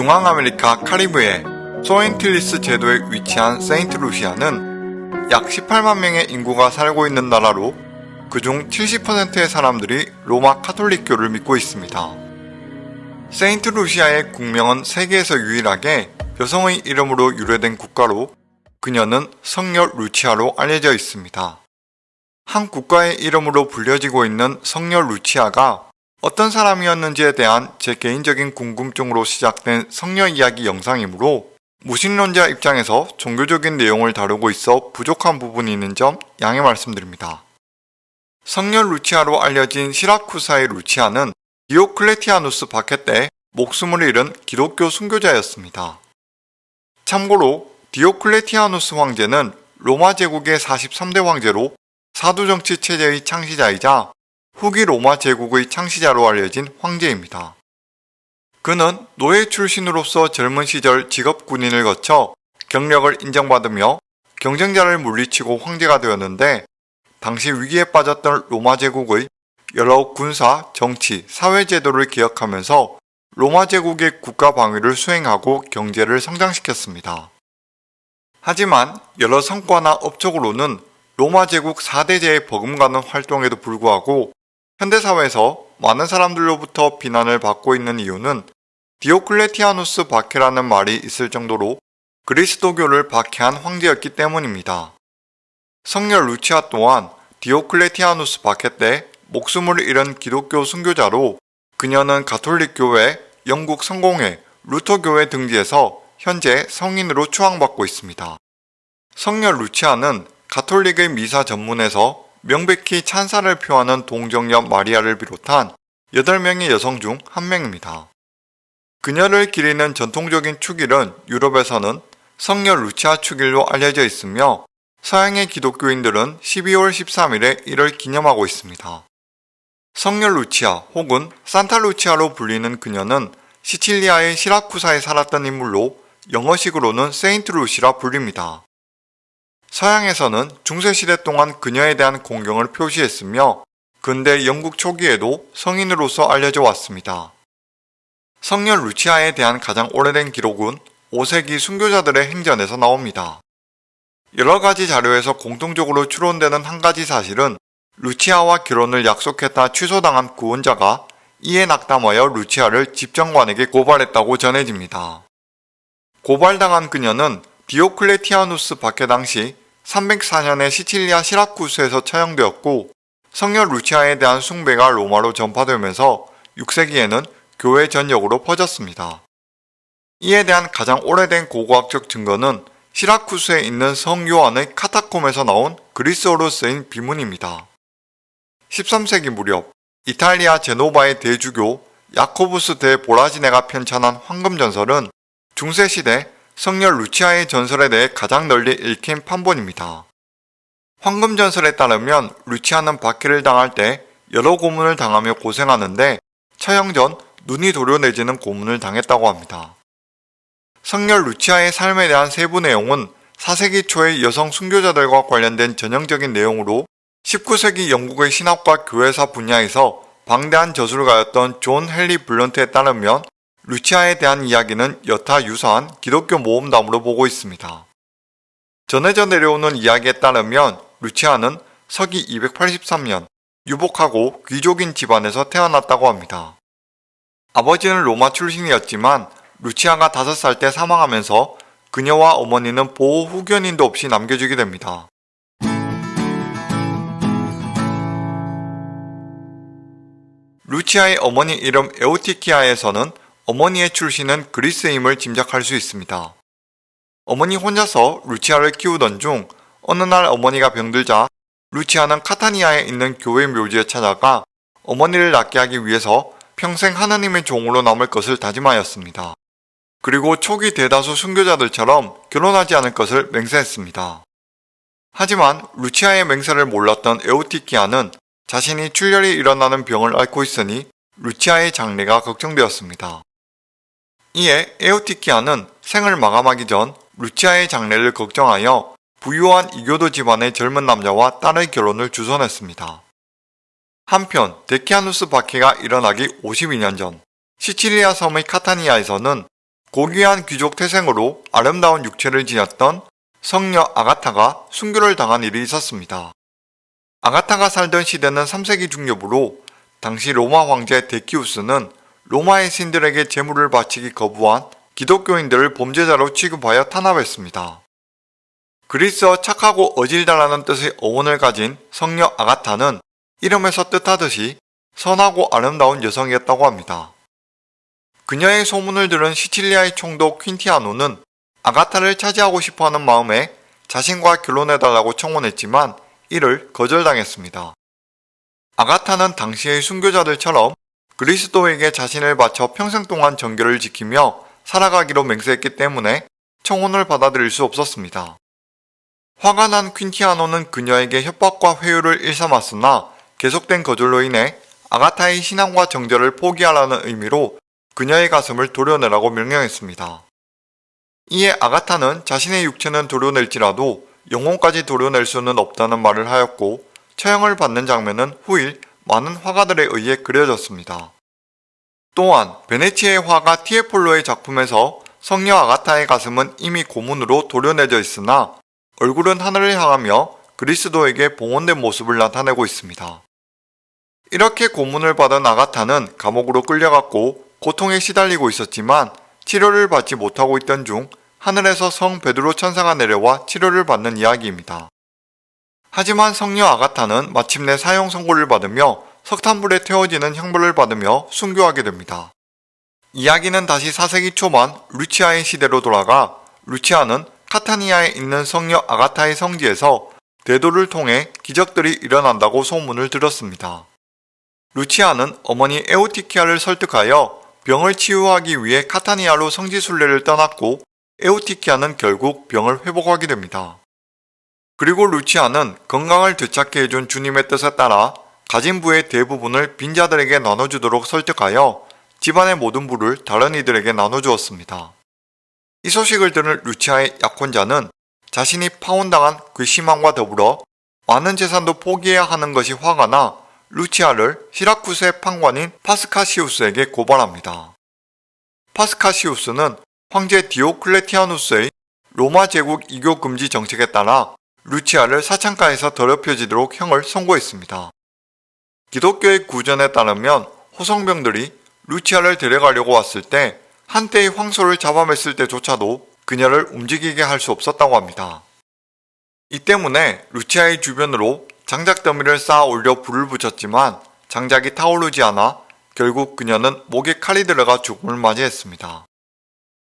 중앙아메리카 카리브해 소엔틸리스 제도에 위치한 세인트루시아는 약 18만 명의 인구가 살고 있는 나라로 그중 70%의 사람들이 로마 카톨릭교를 믿고 있습니다. 세인트루시아의 국명은 세계에서 유일하게 여성의 이름으로 유래된 국가로 그녀는 성녀 루치아로 알려져 있습니다. 한 국가의 이름으로 불려지고 있는 성녀 루치아가 어떤 사람이었는지에 대한 제 개인적인 궁금증으로 시작된 성녀 이야기 영상이므로 무신론자 입장에서 종교적인 내용을 다루고 있어 부족한 부분이 있는 점 양해 말씀드립니다. 성녀 루치아로 알려진 시라쿠사의 루치아는 디오클레티아누스 박해 때 목숨을 잃은 기독교 순교자였습니다. 참고로 디오클레티아누스 황제는 로마 제국의 43대 황제로 사두정치 체제의 창시자이자 후기 로마 제국의 창시자로 알려진 황제입니다. 그는 노예 출신으로서 젊은 시절 직업 군인을 거쳐 경력을 인정받으며 경쟁자를 물리치고 황제가 되었는데 당시 위기에 빠졌던 로마 제국의 여러 군사, 정치, 사회 제도를 기억하면서 로마 제국의 국가 방위를 수행하고 경제를 성장시켰습니다. 하지만 여러 성과나 업적으로는 로마 제국 4대제에 버금가는 활동에도 불구하고 현대사회에서 많은 사람들로부터 비난을 받고 있는 이유는 디오클레티아누스 박해라는 말이 있을 정도로 그리스도교를 박해한 황제였기 때문입니다. 성녀 루치아 또한 디오클레티아누스 박해 때 목숨을 잃은 기독교 순교자로 그녀는 가톨릭교회, 영국 성공회, 루터교회 등지에서 현재 성인으로 추앙받고 있습니다. 성녀 루치아는 가톨릭의 미사 전문에서 명백히 찬사를 표하는 동정녀 마리아를 비롯한 8명의 여성 중한 명입니다. 그녀를 기리는 전통적인 축일은 유럽에서는 성녀 루치아 축일로 알려져 있으며 서양의 기독교인들은 12월 13일에 이를 기념하고 있습니다. 성녀 루치아 혹은 산타 루치아로 불리는 그녀는 시칠리아의 시라쿠사에 살았던 인물로 영어식으로는 세인트 루시라 불립니다. 서양에서는 중세시대 동안 그녀에 대한 공경을 표시했으며 근대 영국 초기에도 성인으로서 알려져 왔습니다. 성녀 루치아에 대한 가장 오래된 기록은 5세기 순교자들의 행전에서 나옵니다. 여러 가지 자료에서 공통적으로 추론되는 한 가지 사실은 루치아와 결혼을 약속했다 취소당한 구원자가 이에 낙담하여 루치아를 집정관에게 고발했다고 전해집니다. 고발당한 그녀는 디오클레티아누스 박해 당시 304년에 시칠리아 시라쿠스에서 처형되었고 성녀 루치아에 대한 숭배가 로마로 전파되면서 6세기에는 교회 전역으로 퍼졌습니다. 이에 대한 가장 오래된 고고학적 증거는 시라쿠스에 있는 성 요한의 카타콤에서 나온 그리스어로 쓰인 비문입니다. 13세기 무렵 이탈리아 제노바의 대주교 야코부스 대 보라지네가 편찬한 황금전설은 중세시대 성녀 루치아의 전설에 대해 가장 널리 읽힌 판본입니다. 황금 전설에 따르면 루치아는 박해를 당할 때 여러 고문을 당하며 고생하는데 처형 전 눈이 도려내지는 고문을 당했다고 합니다. 성녀 루치아의 삶에 대한 세부 내용은 4세기 초의 여성 순교자들과 관련된 전형적인 내용으로 19세기 영국의 신학과 교회사 분야에서 방대한 저술가였던 존 헨리 블런트에 따르면 루치아에 대한 이야기는 여타 유사한 기독교 모험담으로 보고 있습니다. 전해져 내려오는 이야기에 따르면 루치아는 서기 283년 유복하고 귀족인 집안에서 태어났다고 합니다. 아버지는 로마 출신이었지만 루치아가 5살 때 사망하면서 그녀와 어머니는 보호 후견인도 없이 남겨지게 됩니다. 루치아의 어머니 이름 에오티키아에서는 어머니의 출신은 그리스임을 짐작할 수 있습니다. 어머니 혼자서 루치아를 키우던 중 어느 날 어머니가 병들자 루치아는 카타니아에 있는 교회 묘지에 찾아가 어머니를 낫게 하기 위해서 평생 하나님의 종으로 남을 것을 다짐하였습니다. 그리고 초기 대다수 순교자들처럼 결혼하지 않을 것을 맹세했습니다. 하지만 루치아의 맹세를 몰랐던 에오티키아는 자신이 출혈이 일어나는 병을 앓고 있으니 루치아의 장래가 걱정되었습니다. 이에 에오티키아는 생을 마감하기 전 루치아의 장래를 걱정하여 부유한 이교도 집안의 젊은 남자와 딸의 결혼을 주선했습니다. 한편 데키아누스 박해가 일어나기 52년 전 시칠리아 섬의 카타니아에서는 고귀한 귀족 태생으로 아름다운 육체를 지녔던 성녀 아가타가 순교를 당한 일이 있었습니다. 아가타가 살던 시대는 3세기 중엽으로 당시 로마 황제 데키우스는 로마의 신들에게 제물을 바치기 거부한 기독교인들을 범죄자로 취급하여 탄압했습니다. 그리스어 착하고 어질다라는 뜻의 어원을 가진 성녀 아가타는 이름에서 뜻하듯이 선하고 아름다운 여성이었다고 합니다. 그녀의 소문을 들은 시칠리아의 총독 퀸티아노는 아가타를 차지하고 싶어하는 마음에 자신과 결혼해달라고 청혼했지만 이를 거절당했습니다. 아가타는 당시의 순교자들처럼 그리스도에게 자신을 바쳐 평생 동안 정결을 지키며 살아가기로 맹세했기 때문에 청혼을 받아들일 수 없었습니다. 화가 난 퀸티아노는 그녀에게 협박과 회유를 일삼았으나 계속된 거절로 인해 아가타의 신앙과 정절을 포기하라는 의미로 그녀의 가슴을 도려내라고 명령했습니다. 이에 아가타는 자신의 육체는 도려낼지라도 영혼까지 도려낼 수는 없다는 말을 하였고 처형을 받는 장면은 후일 많은 화가들에 의해 그려졌습니다. 또한 베네치의 화가 티에폴로의 작품에서 성녀 아가타의 가슴은 이미 고문으로 도려내져 있으나 얼굴은 하늘을 향하며 그리스도에게 봉헌된 모습을 나타내고 있습니다. 이렇게 고문을 받은 아가타는 감옥으로 끌려갔고 고통에 시달리고 있었지만 치료를 받지 못하고 있던 중 하늘에서 성 베드로 천사가 내려와 치료를 받는 이야기입니다. 하지만 성녀 아가타는 마침내 사형 선고를 받으며 석탄불에 태워지는 형벌을 받으며 순교하게 됩니다. 이야기는 다시 4세기 초반 루치아의 시대로 돌아가 루치아는 카타니아에 있는 성녀 아가타의 성지에서 대도를 통해 기적들이 일어난다고 소문을 들었습니다. 루치아는 어머니 에오티키아를 설득하여 병을 치유하기 위해 카타니아로 성지순례를 떠났고 에오티키아는 결국 병을 회복하게 됩니다. 그리고 루치아는 건강을 되찾게 해준 주님의 뜻에 따라 가진 부의 대부분을 빈자들에게 나눠주도록 설득하여 집안의 모든 부를 다른 이들에게 나눠주었습니다. 이 소식을 들은 루치아의 약혼자는 자신이 파혼당한 그 심함과 더불어 많은 재산도 포기해야 하는 것이 화가 나 루치아를 시라쿠스의 판관인 파스카시우스에게 고발합니다. 파스카시우스는 황제 디오클레티아누스의 로마 제국 이교 금지 정책에 따라 루치아를 사창가에서 더럽혀지도록 형을 선고했습니다. 기독교의 구전에 따르면 호성병들이 루치아를 데려가려고 왔을 때 한때의 황소를 잡아맸을 때조차도 그녀를 움직이게 할 수 없었다고 합니다. 이 때문에 루치아의 주변으로 장작 더미를 쌓아 올려 불을 붙였지만 장작이 타오르지 않아 결국 그녀는 목에 칼이 들어가 죽음을 맞이했습니다.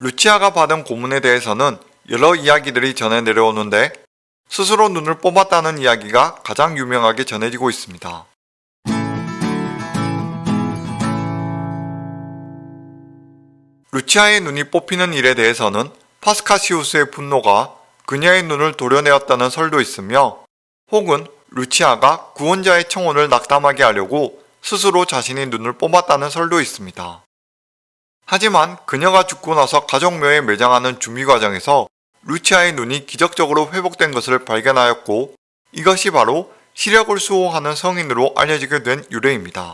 루치아가 받은 고문에 대해서는 여러 이야기들이 전해 내려오는데 스스로 눈을 뽑았다는 이야기가 가장 유명하게 전해지고 있습니다. 루치아의 눈이 뽑히는 일에 대해서는 파스카시우스의 분노가 그녀의 눈을 도려내었다는 설도 있으며 혹은 루치아가 구원자의 청혼을 낙담하게 하려고 스스로 자신의 눈을 뽑았다는 설도 있습니다. 하지만 그녀가 죽고 나서 가족묘에 매장하는 준비 과정에서 루치아의 눈이 기적적으로 회복된 것을 발견하였고 이것이 바로 시력을 수호하는 성인으로 알려지게 된 유래입니다.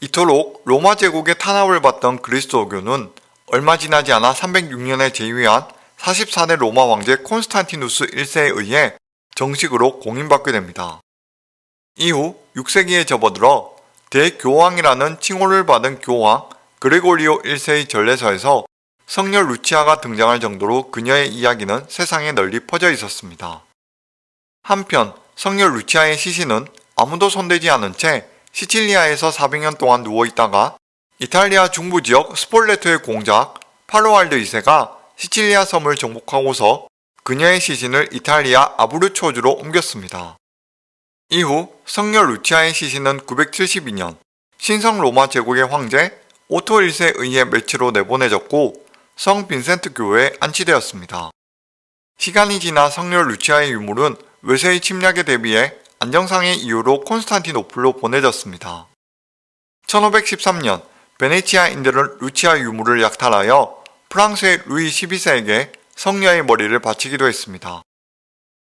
이토록 로마 제국의 탄압을 받던 그리스도교는 얼마 지나지 않아 306년에 제위한 44대 로마 왕제 콘스탄티누스 1세에 의해 정식으로 공인받게 됩니다. 이후 6세기에 접어들어 대교황이라는 칭호를 받은 교황 그레고리오 1세의 전례서에서 성녀 루치아가 등장할 정도로 그녀의 이야기는 세상에 널리 퍼져 있었습니다. 한편 성녀 루치아의 시신은 아무도 손대지 않은 채 시칠리아에서 400년 동안 누워있다가 이탈리아 중부 지역 스폴레토의 공작 파로알드 2세가 시칠리아 섬을 정복하고서 그녀의 시신을 이탈리아 아브루초주로 옮겼습니다. 이후 성녀 루치아의 시신은 972년 신성 로마 제국의 황제 오토 1세에 의해 메츠로 내보내졌고 성 빈센트 교회에 안치되었습니다. 시간이 지나 성녀 루치아의 유물은 외세의 침략에 대비해 안전상의 이유로 콘스탄티노플로 보내졌습니다. 1513년 베네치아인들은 루치아 유물을 약탈하여 프랑스의 루이 12세에게 성녀의 머리를 바치기도 했습니다.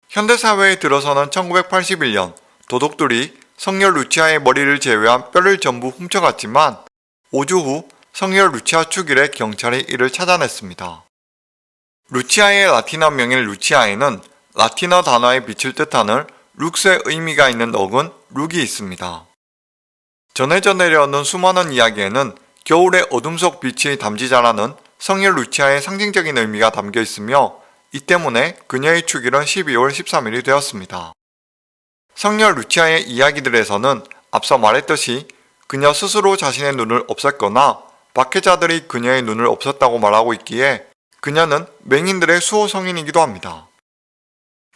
현대사회에 들어서는 1981년 도둑들이 성녀 루치아의 머리를 제외한 뼈를 전부 훔쳐갔지만 5주 후 성녀 루치아 축일에 경찰이 이를 찾아냈습니다. 루치아의 라틴어 명인 루치아에는 라틴어 단어의 빛을 뜻하는 룩스의 의미가 있는 어근 룩이 있습니다. 전해져 내려오는 수많은 이야기에는 겨울의 어둠 속 빛이 담지자라는 성녀 루치아의 상징적인 의미가 담겨 있으며 이 때문에 그녀의 축일은 12월 13일이 되었습니다. 성녀 루치아의 이야기들에서는 앞서 말했듯이 그녀 스스로 자신의 눈을 없앴거나 박해자들이 그녀의 눈을 없었다고 말하고 있기에 그녀는 맹인들의 수호 성인이기도 합니다.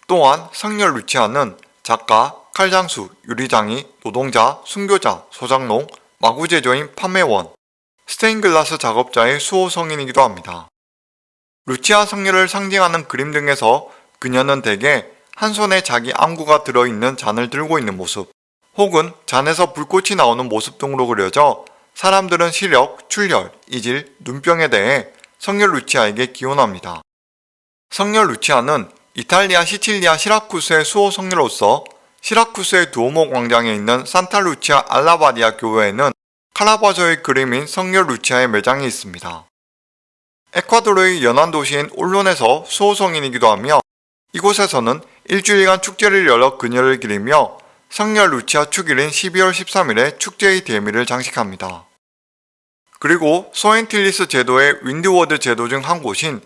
또한 성녀 루치아는 작가, 칼장수, 유리장이, 노동자, 순교자, 소장농, 마구제조인 판매원, 스테인글라스 작업자의 수호 성인이기도 합니다. 루치아 성녀를 상징하는 그림 등에서 그녀는 대개 한 손에 자기 안구가 들어있는 잔을 들고 있는 모습, 혹은 잔에서 불꽃이 나오는 모습 등으로 그려져 사람들은 시력, 출혈, 이질, 눈병에 대해 성녀 루치아에게 기원합니다. 성녀 루치아는 이탈리아 시칠리아 시라쿠스의 수호 성녀로서 시라쿠스의 두오모 광장에 있는 산타 루치아 알라바디아 교회에는 카라바조의 그림인 성녀 루치아의 매장이 있습니다. 에콰도르의 연안 도시인 올론에서 수호 성인이기도 하며 이곳에서는 일주일간 축제를 열어 그녀를 기리며 성녀 루치아 축일인 12월 13일에 축제의 대미를 장식합니다. 그리고 소앤틸리스 제도의 윈드워드 제도 중 한 곳인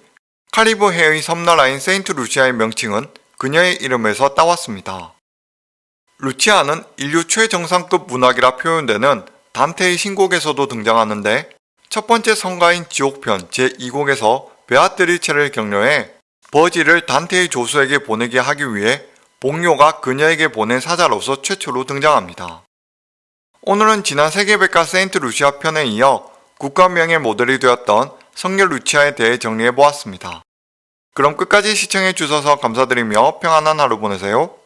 카리브해의 섬나라인 세인트 루치아의 명칭은 그녀의 이름에서 따왔습니다. 루치아는 인류 최정상급 문학이라 표현되는 단테의 신곡에서도 등장하는데 첫 번째 성가인 지옥편 제2곡에서 베아트리체를 격려해 버질을 단테의 조수에게 보내게 하기 위해 복료가 그녀에게 보낸 사자로서 최초로 등장합니다. 오늘은 지난 세계백과 세인트 루시아 편에 이어 국가명의 모델이 되었던 성녀 루치아에 대해 정리해보았습니다. 그럼 끝까지 시청해주셔서 감사드리며 평안한 하루 보내세요.